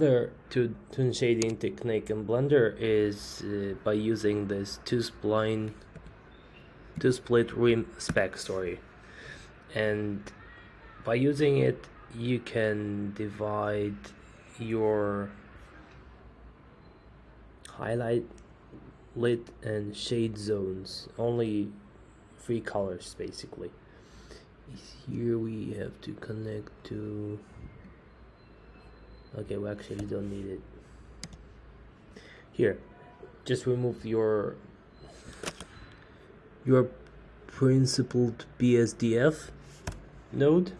Another to tune shading technique in Blender is uh, by using this two spline two split rim spec story. And by using it you can divide your highlight lit and shade zones. Only three colors basically. Here we have to connect to okay we actually don't need it. Here just remove your your principled BSDF node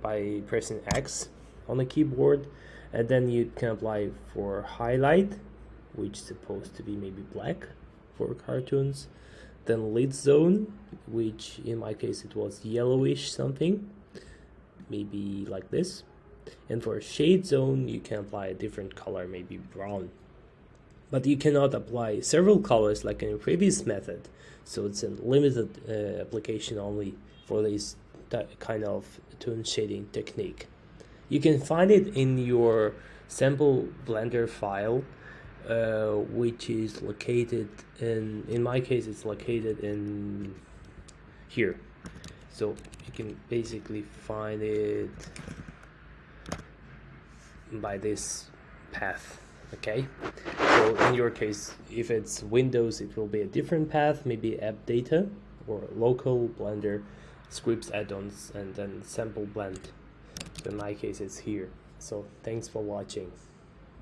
by pressing X on the keyboard and then you can apply for highlight which is supposed to be maybe black for cartoons then lit zone which in my case it was yellowish something maybe like this and for shade zone you can apply a different color maybe brown. But you cannot apply several colors like in previous method. So it's a limited uh, application only for this kind of tone shading technique. You can find it in your sample blender file uh, which is located in in my case it's located in here. So you can basically find it by this path okay? So in your case if it's windows it will be a different path maybe app data or local blender scripts add-ons and then sample blend. So in my case it's here. So thanks for watching